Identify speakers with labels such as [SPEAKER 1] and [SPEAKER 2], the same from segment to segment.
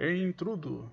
[SPEAKER 1] Entrudo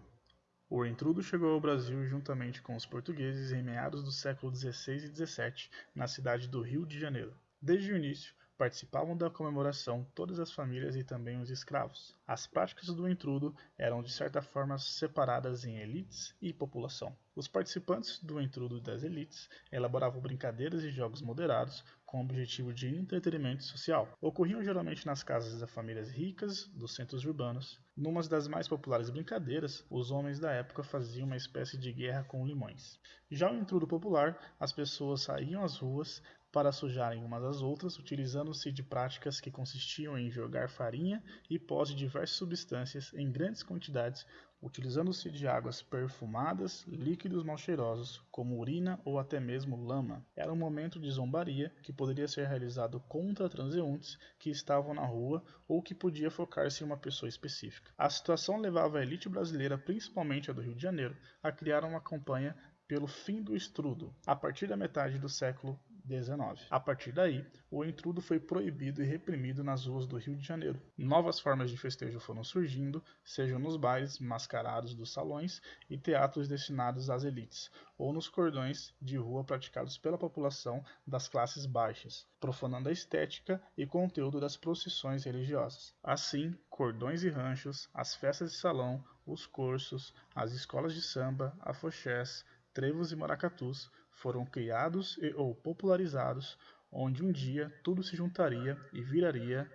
[SPEAKER 1] O entrudo chegou ao Brasil juntamente com os portugueses em meados do século XVI e XVII, na cidade do Rio de Janeiro. Desde o início, participavam da comemoração todas as famílias e também os escravos. As práticas do entrudo eram de certa forma separadas em elites e população. Os participantes do entrudo das elites elaboravam brincadeiras e jogos moderados com o objetivo de entretenimento social. Ocorriam geralmente nas casas das famílias ricas dos centros urbanos. Numa das mais populares brincadeiras, os homens da época faziam uma espécie de guerra com limões. Já o intrudo popular, as pessoas saíam às ruas para sujarem umas às outras, utilizando-se de práticas que consistiam em jogar farinha e pós de diversas substâncias em grandes quantidades, utilizando-se de águas perfumadas, líquidos mal cheirosos, como urina ou até mesmo lama. Era um momento de zombaria que poderia ser realizado contra transeuntes que estavam na rua ou que podia focar-se em uma pessoa específica. A situação levava a elite brasileira, principalmente a do Rio de Janeiro, a criar uma campanha pelo fim do estrudo, a partir da metade do século XIX. A partir daí, o intrudo foi proibido e reprimido nas ruas do Rio de Janeiro. Novas formas de festejo foram surgindo, sejam nos bailes mascarados dos salões e teatros destinados às elites, ou nos cordões de rua praticados pela população das classes baixas, profanando a estética e conteúdo das procissões religiosas. Assim, cordões e ranchos, as festas de salão, os cursos, as escolas de samba, afoxés, trevos e maracatus foram criados e ou popularizados, onde um dia tudo se juntaria e viraria,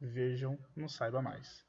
[SPEAKER 1] vejam, não saiba mais.